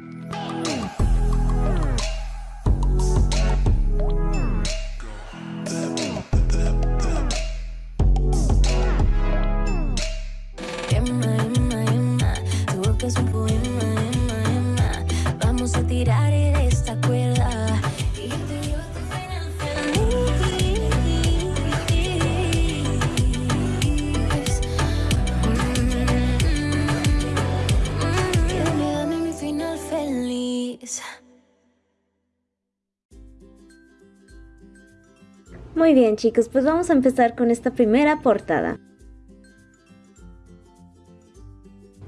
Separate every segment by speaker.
Speaker 1: Música Muy bien chicos, pues vamos a empezar con esta primera portada.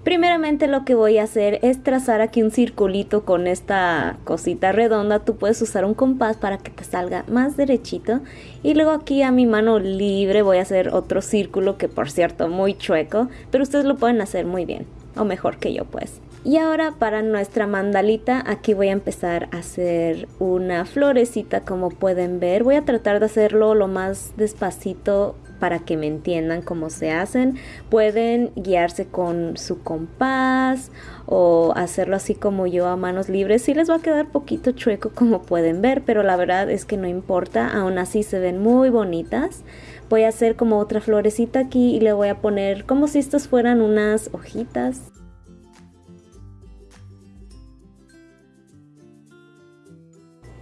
Speaker 1: Primeramente lo que voy a hacer es trazar aquí un circulito con esta cosita redonda. Tú puedes usar un compás para que te salga más derechito. Y luego aquí a mi mano libre voy a hacer otro círculo que por cierto muy chueco. Pero ustedes lo pueden hacer muy bien. O mejor que yo pues. Y ahora para nuestra mandalita aquí voy a empezar a hacer una florecita como pueden ver. Voy a tratar de hacerlo lo más despacito para que me entiendan cómo se hacen. Pueden guiarse con su compás o hacerlo así como yo a manos libres. Sí les va a quedar poquito chueco como pueden ver, pero la verdad es que no importa. Aún así se ven muy bonitas. Voy a hacer como otra florecita aquí y le voy a poner como si estas fueran unas hojitas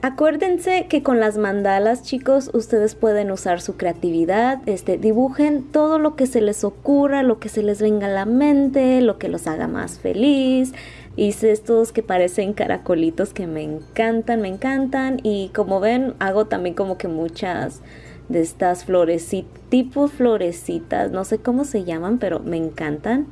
Speaker 1: Acuérdense que con las mandalas, chicos, ustedes pueden usar su creatividad, este, dibujen todo lo que se les ocurra, lo que se les venga a la mente, lo que los haga más feliz. Hice estos que parecen caracolitos que me encantan, me encantan. Y como ven, hago también como que muchas de estas florecitas, tipo florecitas, no sé cómo se llaman, pero me encantan.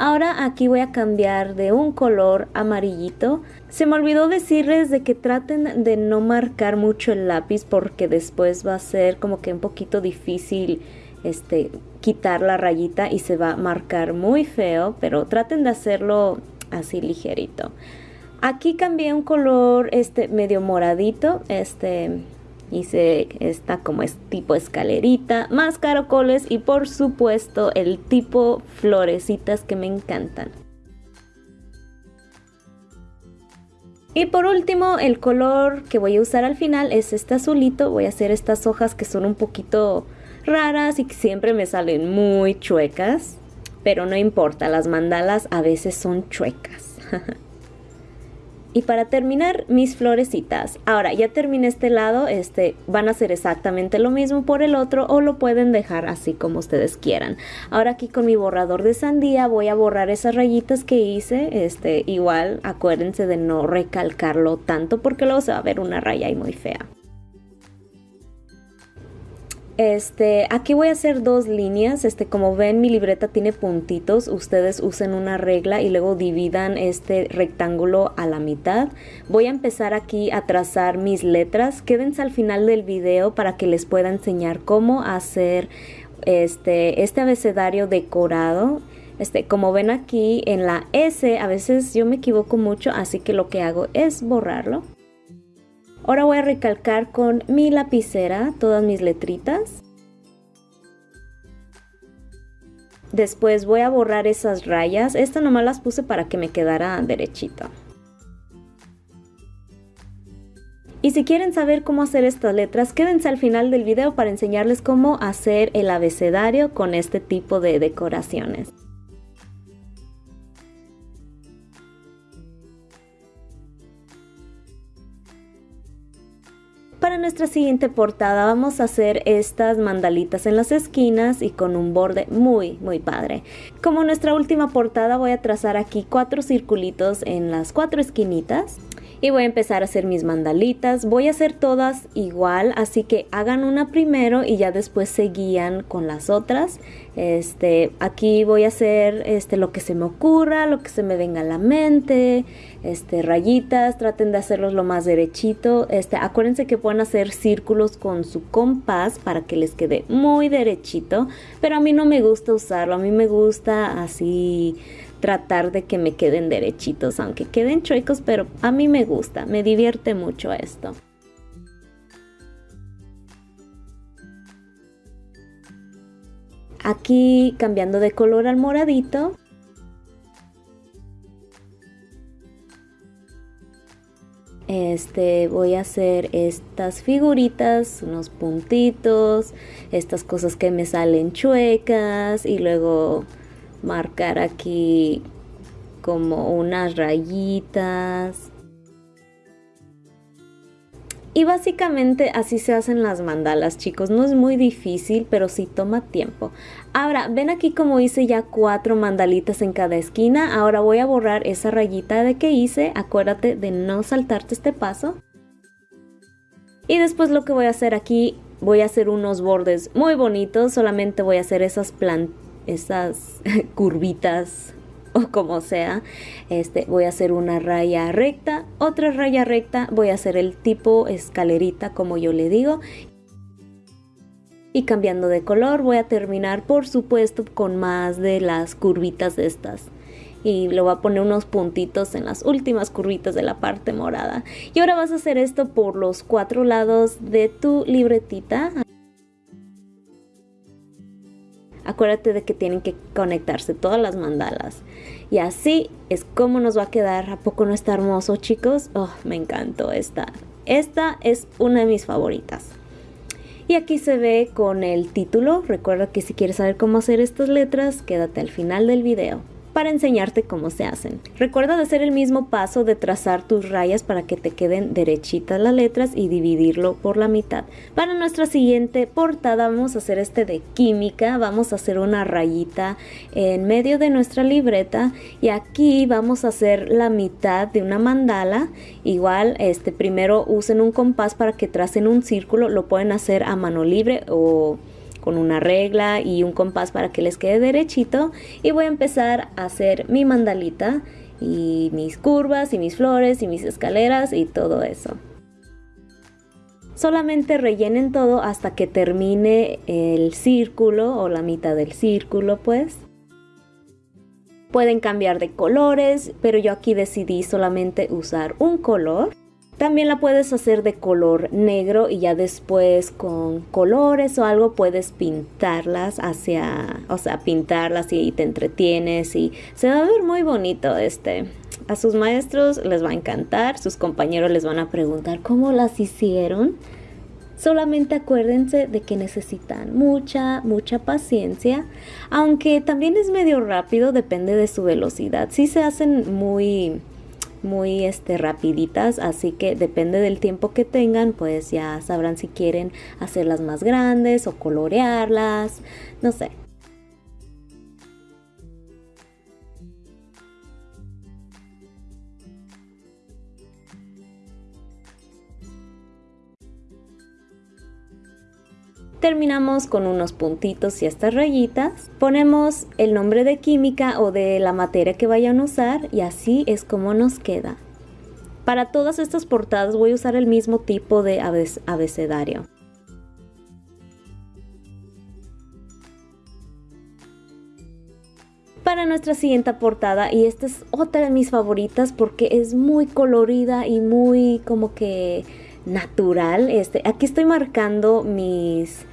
Speaker 1: Ahora aquí voy a cambiar de un color amarillito. Se me olvidó decirles de que traten de no marcar mucho el lápiz porque después va a ser como que un poquito difícil este, quitar la rayita y se va a marcar muy feo, pero traten de hacerlo así ligerito. Aquí cambié un color este medio moradito, este Hice esta como es tipo escalerita, más caracoles y por supuesto el tipo florecitas que me encantan. Y por último, el color que voy a usar al final es este azulito. Voy a hacer estas hojas que son un poquito raras y que siempre me salen muy chuecas. Pero no importa, las mandalas a veces son chuecas. Y para terminar, mis florecitas. Ahora, ya terminé este lado, este, van a hacer exactamente lo mismo por el otro o lo pueden dejar así como ustedes quieran. Ahora aquí con mi borrador de sandía voy a borrar esas rayitas que hice. Este, igual, acuérdense de no recalcarlo tanto porque luego se va a ver una raya ahí muy fea. Este, aquí voy a hacer dos líneas, este, como ven mi libreta tiene puntitos, ustedes usen una regla y luego dividan este rectángulo a la mitad. Voy a empezar aquí a trazar mis letras, quédense al final del video para que les pueda enseñar cómo hacer este, este abecedario decorado. Este, como ven aquí en la S, a veces yo me equivoco mucho, así que lo que hago es borrarlo. Ahora voy a recalcar con mi lapicera todas mis letritas. Después voy a borrar esas rayas. Esta nomás las puse para que me quedara derechito. Y si quieren saber cómo hacer estas letras, quédense al final del video para enseñarles cómo hacer el abecedario con este tipo de decoraciones. Nuestra siguiente portada vamos a hacer estas mandalitas en las esquinas y con un borde muy muy padre. Como nuestra última portada voy a trazar aquí cuatro circulitos en las cuatro esquinitas y voy a empezar a hacer mis mandalitas. Voy a hacer todas igual, así que hagan una primero y ya después se guían con las otras. Este, aquí voy a hacer este, lo que se me ocurra, lo que se me venga a la mente, este, rayitas, traten de hacerlos lo más derechito. Este, acuérdense que pueden hacer círculos con su compás para que les quede muy derechito, pero a mí no me gusta usarlo, a mí me gusta así tratar de que me queden derechitos, aunque queden chuecos, pero a mí me gusta, me divierte mucho esto. Aquí cambiando de color al moradito, este voy a hacer estas figuritas unos puntitos estas cosas que me salen chuecas y luego marcar aquí como unas rayitas y básicamente así se hacen las mandalas, chicos. No es muy difícil, pero sí toma tiempo. Ahora, ven aquí como hice ya cuatro mandalitas en cada esquina. Ahora voy a borrar esa rayita de que hice. Acuérdate de no saltarte este paso. Y después lo que voy a hacer aquí, voy a hacer unos bordes muy bonitos. Solamente voy a hacer esas, esas curvitas o como sea, este, voy a hacer una raya recta, otra raya recta, voy a hacer el tipo escalerita como yo le digo. Y cambiando de color voy a terminar por supuesto con más de las curvitas estas y le voy a poner unos puntitos en las últimas curvitas de la parte morada. Y ahora vas a hacer esto por los cuatro lados de tu libretita. Acuérdate de que tienen que conectarse todas las mandalas. Y así es como nos va a quedar. ¿A poco no está hermoso, chicos? Oh, me encantó esta. Esta es una de mis favoritas. Y aquí se ve con el título. Recuerda que si quieres saber cómo hacer estas letras, quédate al final del video para enseñarte cómo se hacen. Recuerda de hacer el mismo paso de trazar tus rayas para que te queden derechitas las letras y dividirlo por la mitad. Para nuestra siguiente portada vamos a hacer este de química, vamos a hacer una rayita en medio de nuestra libreta y aquí vamos a hacer la mitad de una mandala. Igual este primero usen un compás para que tracen un círculo, lo pueden hacer a mano libre o con una regla y un compás para que les quede derechito y voy a empezar a hacer mi mandalita y mis curvas y mis flores y mis escaleras y todo eso. Solamente rellenen todo hasta que termine el círculo o la mitad del círculo pues. Pueden cambiar de colores, pero yo aquí decidí solamente usar un color. También la puedes hacer de color negro y ya después con colores o algo puedes pintarlas hacia, o sea, pintarlas y te entretienes y se va a ver muy bonito este. A sus maestros les va a encantar, sus compañeros les van a preguntar cómo las hicieron. Solamente acuérdense de que necesitan mucha, mucha paciencia, aunque también es medio rápido, depende de su velocidad. Si se hacen muy muy este rapiditas así que depende del tiempo que tengan pues ya sabrán si quieren hacerlas más grandes o colorearlas no sé Terminamos con unos puntitos y estas rayitas. Ponemos el nombre de química o de la materia que vayan a usar y así es como nos queda. Para todas estas portadas voy a usar el mismo tipo de abecedario. Para nuestra siguiente portada, y esta es otra de mis favoritas porque es muy colorida y muy como que natural. Este, aquí estoy marcando mis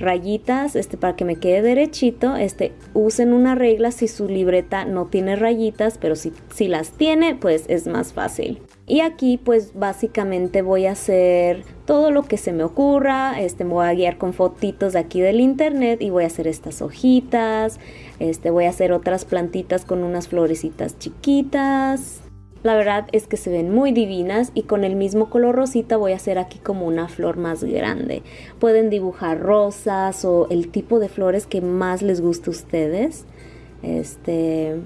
Speaker 1: rayitas este para que me quede derechito este usen una regla si su libreta no tiene rayitas pero si, si las tiene pues es más fácil. Y aquí pues básicamente voy a hacer todo lo que se me ocurra este me voy a guiar con fotitos de aquí del internet y voy a hacer estas hojitas este voy a hacer otras plantitas con unas florecitas chiquitas la verdad es que se ven muy divinas y con el mismo color rosita voy a hacer aquí como una flor más grande. Pueden dibujar rosas o el tipo de flores que más les guste a ustedes. Este,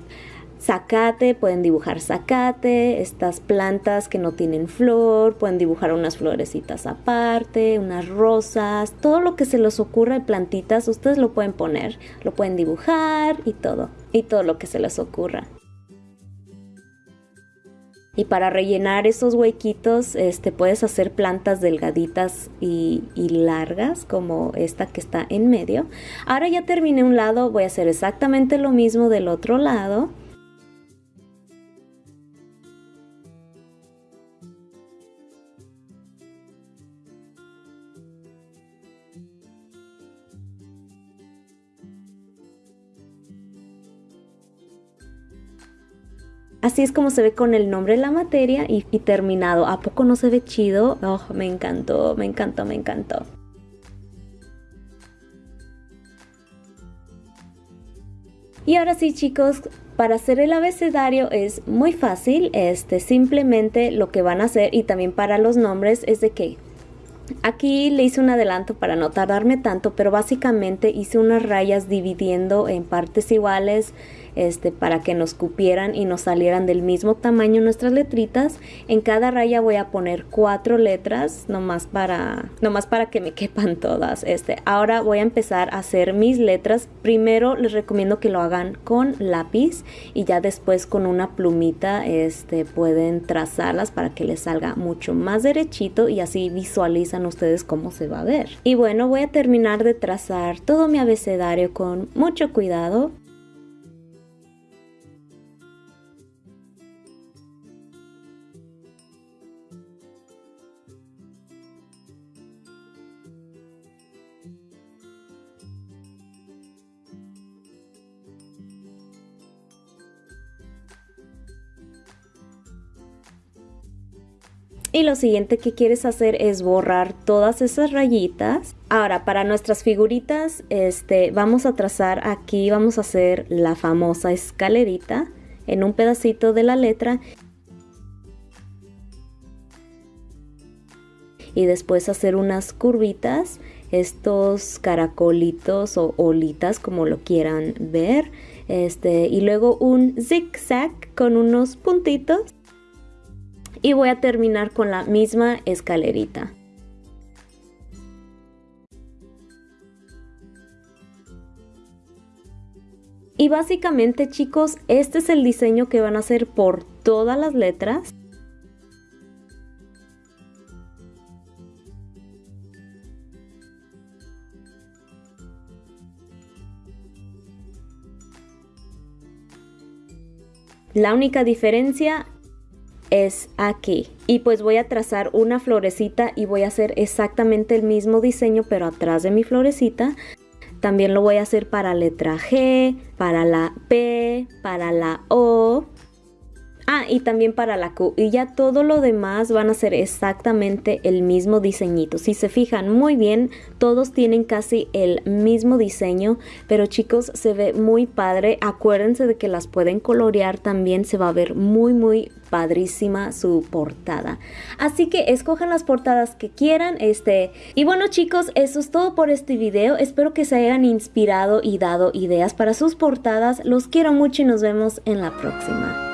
Speaker 1: zacate, pueden dibujar zacate, estas plantas que no tienen flor, pueden dibujar unas florecitas aparte, unas rosas, todo lo que se les ocurra de plantitas, ustedes lo pueden poner, lo pueden dibujar y todo, y todo lo que se les ocurra. Y para rellenar esos huequitos, este, puedes hacer plantas delgaditas y, y, largas, como esta que está en medio. Ahora ya terminé un lado, voy a hacer exactamente lo mismo del otro lado. Así es como se ve con el nombre de la materia y, terminado. ¿A poco no se ve chido? Oh, me encantó, me encantó, me encantó. Y ahora sí chicos, para hacer el abecedario es muy fácil, este simplemente lo que van a hacer y también para los nombres es de que Aquí le hice un adelanto para no tardarme tanto, pero básicamente hice unas rayas dividiendo en partes iguales este, para que nos cupieran y nos salieran del mismo tamaño nuestras letritas. En cada raya voy a poner cuatro letras, nomás para, nomás para que me quepan todas. Este, ahora voy a empezar a hacer mis letras. Primero les recomiendo que lo hagan con lápiz y ya después con una plumita este, pueden trazarlas para que les salga mucho más derechito y así visualizan ustedes cómo se va a ver. Y bueno, voy a terminar de trazar todo mi abecedario con mucho cuidado. Y lo siguiente que quieres hacer es borrar todas esas rayitas. Ahora, para nuestras figuritas, este, vamos a trazar aquí, vamos a hacer la famosa escalerita en un pedacito de la letra. Y después hacer unas curvitas, estos caracolitos o olitas como lo quieran ver. Este, y luego un zigzag con unos puntitos y voy a terminar con la misma escalerita. Y básicamente chicos, este es el diseño que van a hacer por todas las letras. La única diferencia es aquí. Y pues voy a trazar una florecita y voy a hacer exactamente el mismo diseño pero atrás de mi florecita. También lo voy a hacer para letra G, para la P, para la O Ah, y también para la Q. Y ya todo lo demás van a ser exactamente el mismo diseñito. Si se fijan muy bien, todos tienen casi el mismo diseño. Pero chicos, se ve muy padre. Acuérdense de que las pueden colorear también. Se va a ver muy, muy padrísima su portada. Así que escojan las portadas que quieran. Este. Y bueno chicos, eso es todo por este video. Espero que se hayan inspirado y dado ideas para sus portadas. Los quiero mucho y nos vemos en la próxima.